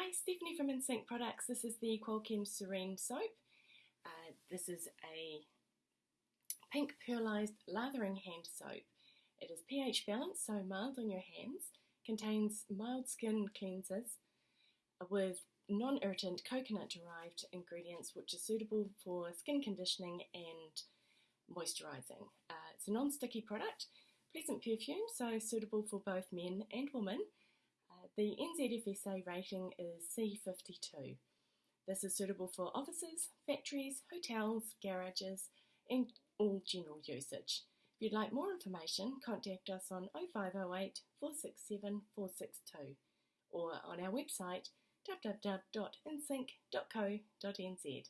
Hi, Stephanie from InSync Products. This is the Qualchem Serene soap. Uh, this is a pink pearlized lathering hand soap. It is pH balanced, so mild on your hands, contains mild skin cleansers with non-irritant coconut derived ingredients which are suitable for skin conditioning and moisturizing. Uh, it's a non-sticky product, pleasant perfume, so suitable for both men and women. The NZFSA rating is C52. This is suitable for offices, factories, hotels, garages, and all general usage. If you'd like more information, contact us on 0508 467 462 or on our website www.insync.co.nz.